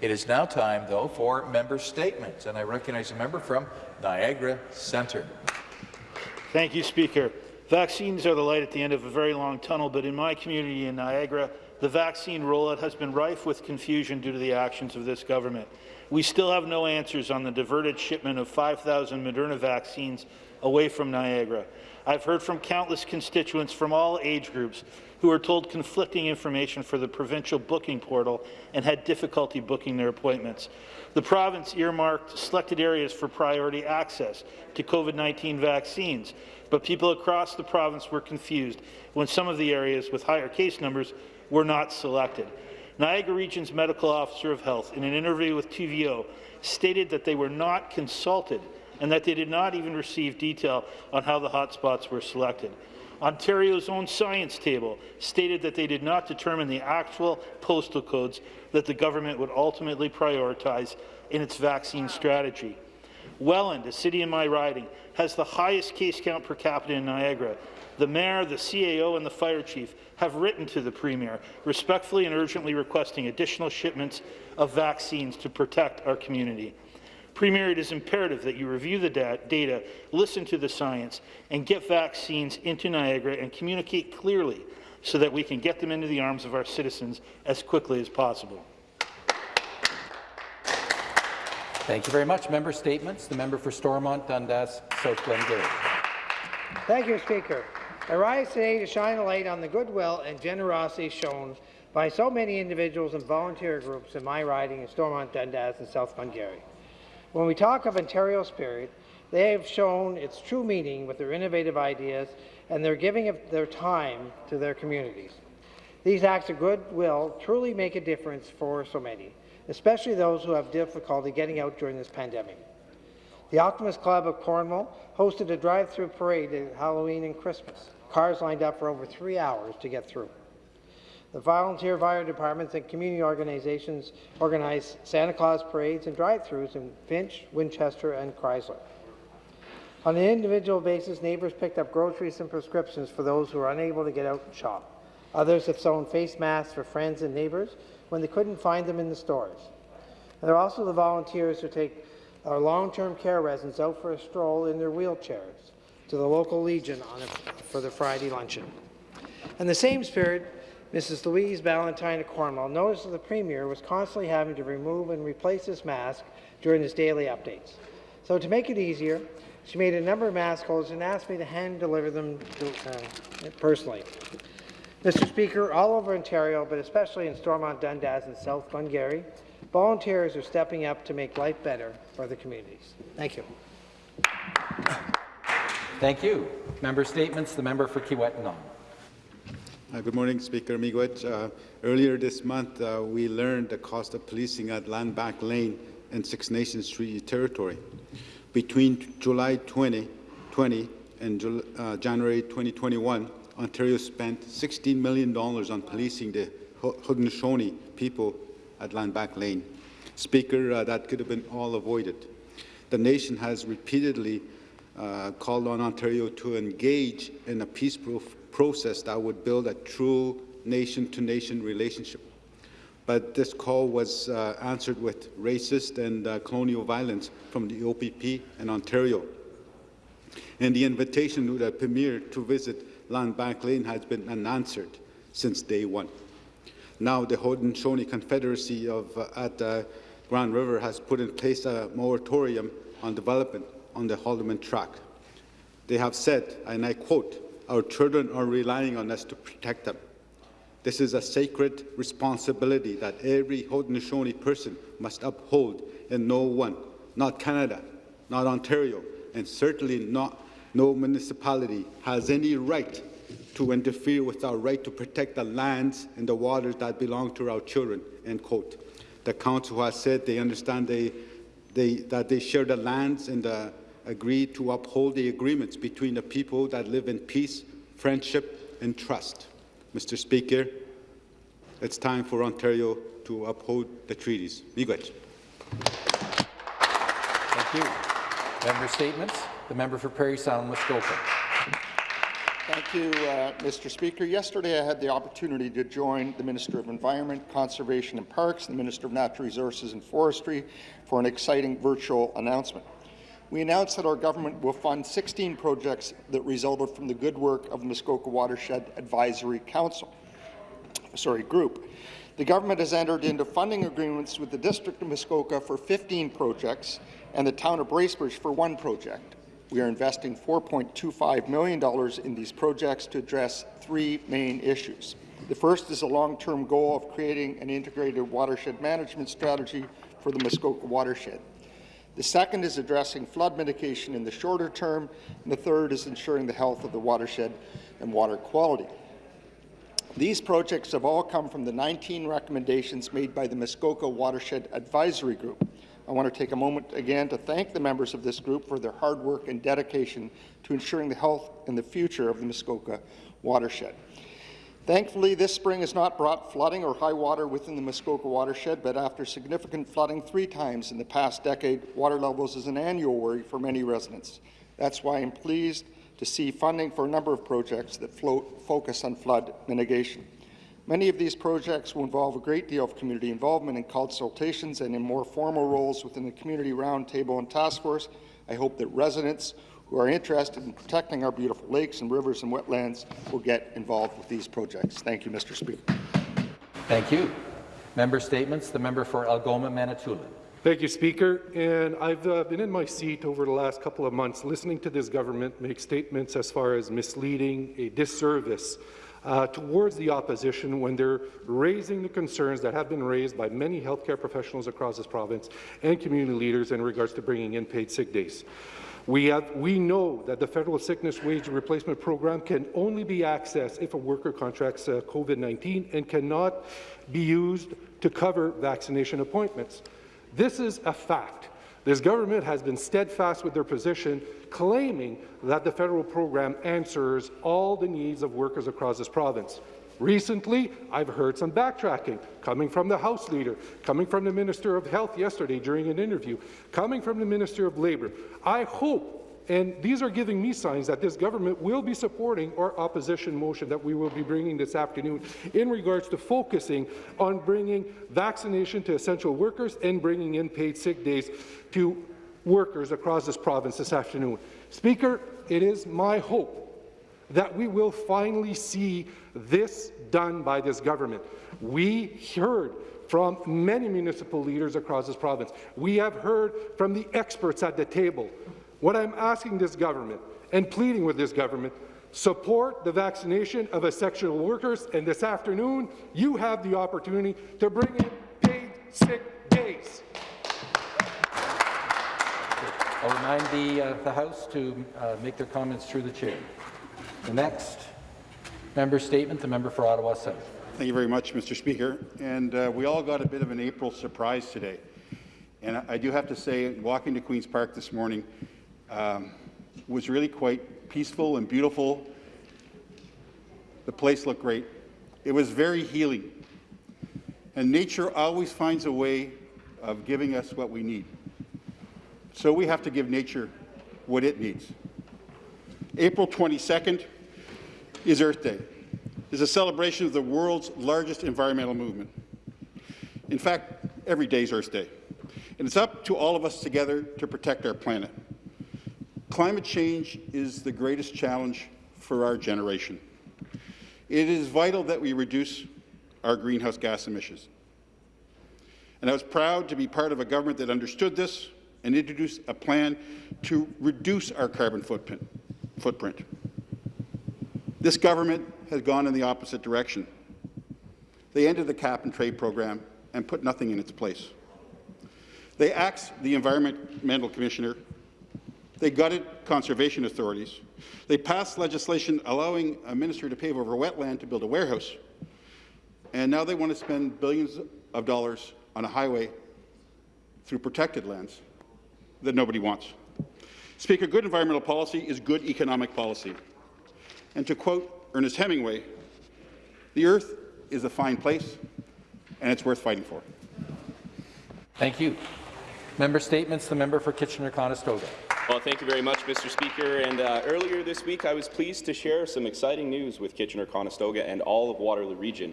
It is now time, though, for member statements, and I recognize a member from Niagara Centre. Thank you, Speaker. Vaccines are the light at the end of a very long tunnel, but in my community in Niagara, the vaccine rollout has been rife with confusion due to the actions of this government. We still have no answers on the diverted shipment of 5,000 Moderna vaccines away from Niagara. I've heard from countless constituents from all age groups who were told conflicting information for the provincial booking portal and had difficulty booking their appointments. The province earmarked selected areas for priority access to COVID-19 vaccines, but people across the province were confused when some of the areas with higher case numbers were not selected. Niagara Region's Medical Officer of Health, in an interview with TVO, stated that they were not consulted and that they did not even receive detail on how the hotspots were selected. Ontario's own science table stated that they did not determine the actual postal codes that the government would ultimately prioritize in its vaccine strategy. Welland, a city in my riding, has the highest case count per capita in Niagara. The mayor, the CAO and the fire chief have written to the Premier, respectfully and urgently requesting additional shipments of vaccines to protect our community. Premier, it is imperative that you review the data, listen to the science, and get vaccines into Niagara and communicate clearly so that we can get them into the arms of our citizens as quickly as possible. Thank you very much. Member statements. The member for Stormont, Dundas, South Glengarry. Thank you, Speaker. I rise today to shine a light on the goodwill and generosity shown by so many individuals and volunteer groups in my riding in Stormont, Dundas, and South Glengarry. When we talk of Ontario spirit, they have shown its true meaning with their innovative ideas and their giving of their time to their communities. These acts of goodwill truly make a difference for so many, especially those who have difficulty getting out during this pandemic. The Optimist Club of Cornwall hosted a drive-through parade at Halloween and Christmas. Cars lined up for over three hours to get through. The volunteer fire departments and community organizations organize Santa Claus parades and drive-throughs in Finch, Winchester, and Crysler. On an individual basis, neighbours picked up groceries and prescriptions for those who are unable to get out and shop. Others have sewn face masks for friends and neighbours when they couldn't find them in the stores. And there are also the volunteers who take our long-term care residents out for a stroll in their wheelchairs to the local Legion a, for the Friday luncheon. In the same spirit, Mrs. Louise Valentine of Cornwall noticed that the Premier was constantly having to remove and replace his mask during his daily updates. So to make it easier, she made a number of mask holders and asked me to hand deliver them to, uh, personally. Mr. Speaker, all over Ontario, but especially in Stormont, Dundas and South Glengarry, volunteers are stepping up to make life better for the communities. Thank you. Thank you. Member statements. The member for Kiiwetinoong. Uh, good morning, Speaker Miigwech. Uh, earlier this month, uh, we learned the cost of policing at Landback Lane and Six Nations Treaty Territory. Between July 2020 and uh, January 2021, Ontario spent $16 million on policing the Haudenosaunee people at Landback Lane. Speaker, uh, that could have been all avoided. The nation has repeatedly uh, called on Ontario to engage in a peaceful process that would build a true nation-to-nation -nation relationship. But this call was uh, answered with racist and uh, colonial violence from the OPP in Ontario. And the invitation to the Premier to visit Landback Lane has been unanswered since day one. Now the Haudenosaunee Confederacy of, uh, at uh, Grand River has put in place a moratorium on development on the Haldimand Tract. They have said, and I quote, our children are relying on us to protect them. This is a sacred responsibility that every Haudenosaunee person must uphold, and no one, not Canada, not Ontario, and certainly not no municipality has any right to interfere with our right to protect the lands and the waters that belong to our children, end quote. The council has said they understand they, they, that they share the lands and the agreed to uphold the agreements between the people that live in peace, friendship and trust. Mr. Speaker, it's time for Ontario to uphold the treaties. Miigwech. Thank you. Member statements. The member for Parry Sound, Muskoka. Thank you, uh, Mr. Speaker. Yesterday, I had the opportunity to join the Minister of Environment, Conservation and Parks, and the Minister of Natural Resources and Forestry for an exciting virtual announcement. We announced that our government will fund 16 projects that resulted from the good work of the Muskoka Watershed Advisory Council, sorry, group. The government has entered into funding agreements with the District of Muskoka for 15 projects and the Town of Bracebridge for one project. We are investing $4.25 million in these projects to address three main issues. The first is a long-term goal of creating an integrated watershed management strategy for the Muskoka watershed. The second is addressing flood mitigation in the shorter term, and the third is ensuring the health of the watershed and water quality. These projects have all come from the 19 recommendations made by the Muskoka Watershed Advisory Group. I want to take a moment again to thank the members of this group for their hard work and dedication to ensuring the health and the future of the Muskoka watershed. Thankfully, this spring has not brought flooding or high water within the Muskoka watershed, but after significant flooding three times in the past decade, water levels is an annual worry for many residents. That's why I'm pleased to see funding for a number of projects that float, focus on flood mitigation. Many of these projects will involve a great deal of community involvement in consultations and in more formal roles within the Community Roundtable and Task Force. I hope that residents who are interested in protecting our beautiful lakes and rivers and wetlands will get involved with these projects. Thank you, Mr. Speaker. Thank you. Member statements. The member for Algoma, Manitoulin. Thank you, Speaker. And I've uh, been in my seat over the last couple of months listening to this government make statements as far as misleading, a disservice uh, towards the opposition when they're raising the concerns that have been raised by many healthcare professionals across this province and community leaders in regards to bringing in paid sick days. We, have, we know that the federal sickness wage replacement program can only be accessed if a worker contracts uh, COVID-19 and cannot be used to cover vaccination appointments. This is a fact. This government has been steadfast with their position, claiming that the federal program answers all the needs of workers across this province. Recently, I've heard some backtracking coming from the House Leader, coming from the Minister of Health yesterday during an interview, coming from the Minister of Labour. I hope and these are giving me signs that this government will be supporting our opposition motion that we will be bringing this afternoon in regards to focusing on bringing vaccination to essential workers and bringing in paid sick days to workers across this province this afternoon. Speaker, it is my hope that we will finally see this done by this government. We heard from many municipal leaders across this province. We have heard from the experts at the table what I'm asking this government and pleading with this government, support the vaccination of essential workers, and this afternoon you have the opportunity to bring in paid sick days. I'll remind the, uh, the House to uh, make their comments through the chair. The next member statement, the member for Ottawa South. Thank you very much, Mr. Speaker. And uh, we all got a bit of an April surprise today. And I, I do have to say, walking to Queen's Park this morning, um, was really quite peaceful and beautiful. The place looked great. It was very healing. And nature always finds a way of giving us what we need. So we have to give nature what it needs. April 22nd is Earth Day. It's a celebration of the world's largest environmental movement. In fact, every day is Earth Day. And it's up to all of us together to protect our planet. Climate change is the greatest challenge for our generation. It is vital that we reduce our greenhouse gas emissions. And I was proud to be part of a government that understood this and introduced a plan to reduce our carbon footprint. This government has gone in the opposite direction. They ended the cap and trade program and put nothing in its place. They axed the Environmental Commissioner they gutted conservation authorities. They passed legislation allowing a minister to pave over wetland to build a warehouse. And now they want to spend billions of dollars on a highway through protected lands that nobody wants. Speaker, good environmental policy is good economic policy. And to quote Ernest Hemingway, the earth is a fine place, and it's worth fighting for. Thank you. Member statements. The member for Kitchener-Conestoga. Well, thank you very much, Mr. Speaker. And uh, earlier this week, I was pleased to share some exciting news with Kitchener-Conestoga and all of Waterloo Region.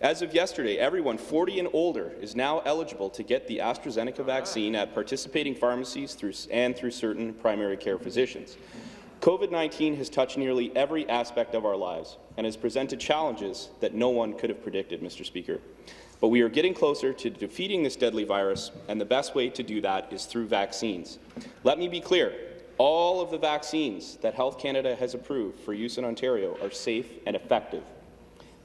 As of yesterday, everyone 40 and older is now eligible to get the AstraZeneca vaccine at participating pharmacies through, and through certain primary care physicians. COVID-19 has touched nearly every aspect of our lives and has presented challenges that no one could have predicted, Mr. Speaker. But we are getting closer to defeating this deadly virus, and the best way to do that is through vaccines. Let me be clear. All of the vaccines that Health Canada has approved for use in Ontario are safe and effective.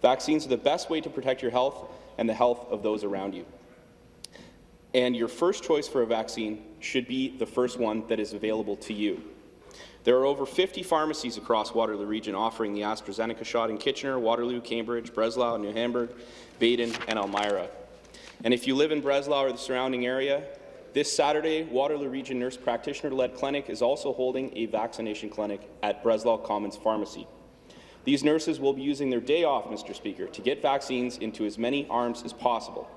Vaccines are the best way to protect your health and the health of those around you. And your first choice for a vaccine should be the first one that is available to you. There are over 50 pharmacies across Waterloo Region offering the AstraZeneca shot in Kitchener, Waterloo, Cambridge, Breslau, New Hamburg, Baden, and Elmira. And if you live in Breslau or the surrounding area, this Saturday, Waterloo Region Nurse Practitioner-led clinic is also holding a vaccination clinic at Breslau Commons Pharmacy. These nurses will be using their day off, Mr. Speaker, to get vaccines into as many arms as possible.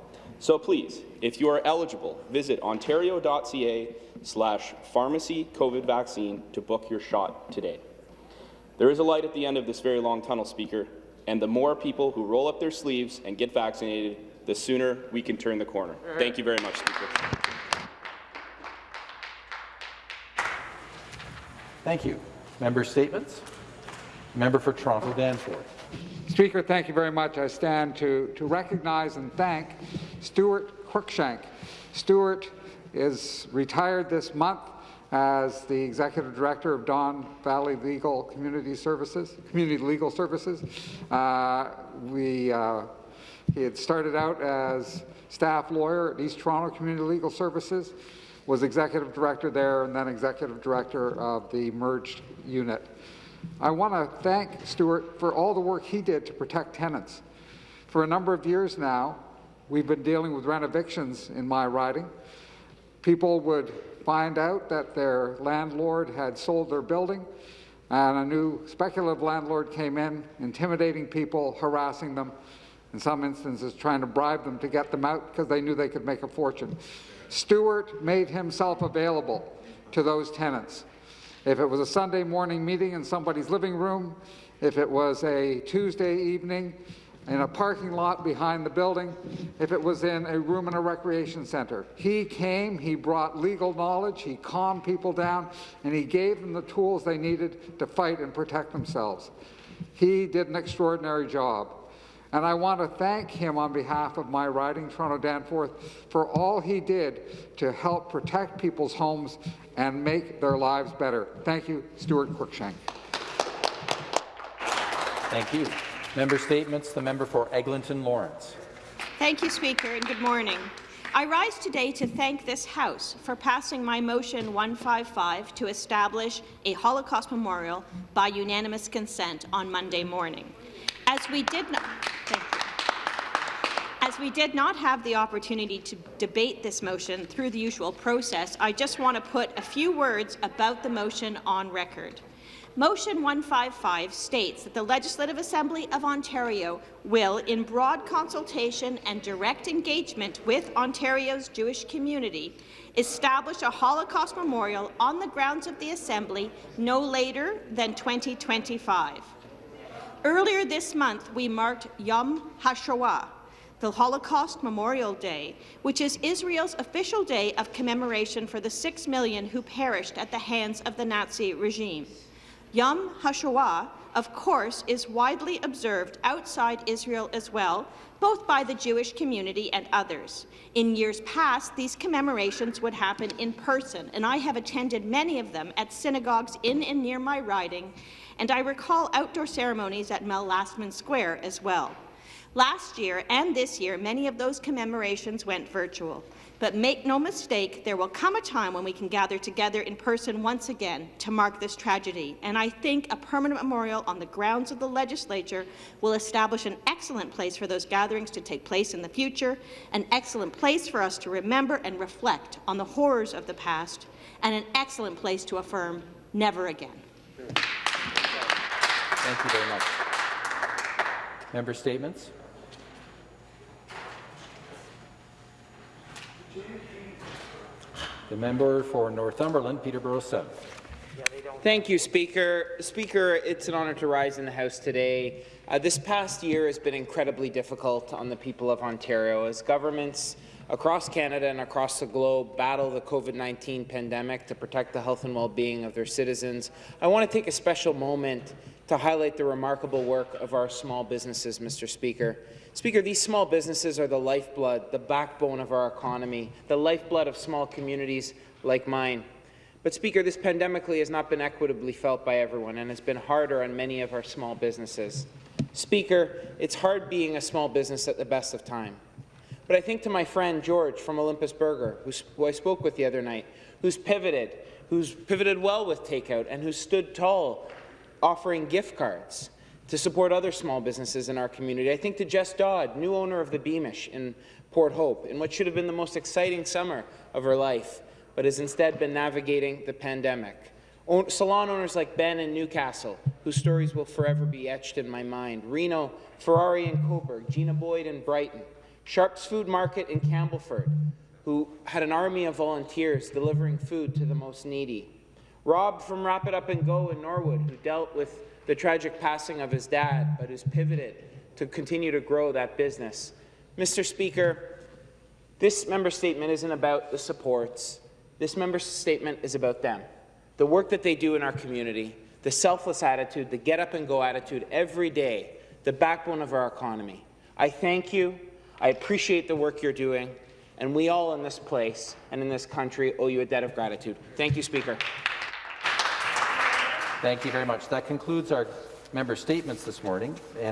So please, if you are eligible, visit ontario.ca slash pharmacy COVID vaccine to book your shot today. There is a light at the end of this very long tunnel, Speaker, and the more people who roll up their sleeves and get vaccinated, the sooner we can turn the corner. Uh-huh. Thank you very much, Speaker. Thank you. Member statements. Member for Toronto Danforth. Speaker, thank you very much. I stand to, to recognize and thank Stuart Cruikshank. Stuart is retired this month as the Executive Director of Don Valley Legal Community Services, Community Legal Services. Uh, we, uh, he had started out as staff lawyer at East Toronto Community Legal Services, was Executive Director there, and then Executive Director of the merged unit. I want to thank Stuart for all the work he did to protect tenants. For a number of years now, we've been dealing with rent evictions in my riding. People would find out that their landlord had sold their building, and a new speculative landlord came in, intimidating people, harassing them, in some instances trying to bribe them to get them out because they knew they could make a fortune. Stuart made himself available to those tenants. If it was a Sunday morning meeting in somebody's living room, if it was a Tuesday evening in a parking lot behind the building, if it was in a room in a recreation centre. He came, he brought legal knowledge, he calmed people down, and he gave them the tools they needed to fight and protect themselves. He did an extraordinary job. And I want to thank him on behalf of my riding, Toronto Danforth, for all he did to help protect people's homes and make their lives better. Thank you, Stuart Cruikshank. Thank you. Member statements. The member for Eglinton Lawrence. Thank you, Speaker, and good morning. I rise today to thank this House for passing my motion 155 to establish a Holocaust memorial by unanimous consent on Monday morning. As we did not, as we did not have the opportunity to debate this motion through the usual process, I just want to put a few words about the motion on record. Motion 155 states that the Legislative Assembly of Ontario will, in broad consultation and direct engagement with Ontario's Jewish community, establish a Holocaust memorial on the grounds of the Assembly no later than 2025. Earlier this month, we marked Yom HaShoah, the Holocaust Memorial Day, which is Israel's official day of commemoration for the six million who perished at the hands of the Nazi regime. Yom HaShoah, of course, is widely observed outside Israel as well, both by the Jewish community and others. In years past, these commemorations would happen in person, and I have attended many of them at synagogues in and near my riding, and I recall outdoor ceremonies at Mel Lastman Square as well. Last year and this year, many of those commemorations went virtual. But make no mistake, there will come a time when we can gather together in person once again to mark this tragedy. And I think a permanent memorial on the grounds of the legislature will establish an excellent place for those gatherings to take place in the future, an excellent place for us to remember and reflect on the horrors of the past, and an excellent place to affirm never again. Thank you very much. Member statements. The member for Northumberland, Peterborough South. Thank you, Speaker. Speaker, it's an honour to rise in the House today. Uh, this past year has been incredibly difficult on the people of Ontario as governments across Canada and across the globe battle the COVID-19 pandemic to protect the health and well-being of their citizens. I want to take a special moment to highlight the remarkable work of our small businesses, Mr. Speaker. Speaker, these small businesses are the lifeblood, the backbone of our economy, the lifeblood of small communities like mine. But, Speaker, this pandemically has not been equitably felt by everyone and has been harder on many of our small businesses. Speaker, it's hard being a small business at the best of time. But I think to my friend George from Olympus Burger, who I spoke with the other night, who's pivoted, who's pivoted well with takeout, and who stood tall offering gift cards to support other small businesses in our community. I think to Jess Dodd, new owner of the Beamish in Port Hope, in what should have been the most exciting summer of her life, but has instead been navigating the pandemic. Salon owners like Ben in Newcastle, whose stories will forever be etched in my mind. Reno, Ferrari in Cobourg, Gina Boyd in Brighton. Sharps Food Market in Campbellford, who had an army of volunteers delivering food to the most needy. Rob from Wrap It Up and Go in Norwood, who dealt with the tragic passing of his dad, but who's pivoted to continue to grow that business. Mr. Speaker, this member statement isn't about the supports. This member statement is about them, the work that they do in our community, the selfless attitude, the get-up-and-go attitude every day, the backbone of our economy. I thank you. I appreciate the work you're doing, and we all in this place and in this country owe you a debt of gratitude. Thank you, Speaker. Thank you very much. That concludes our member statements this morning, and I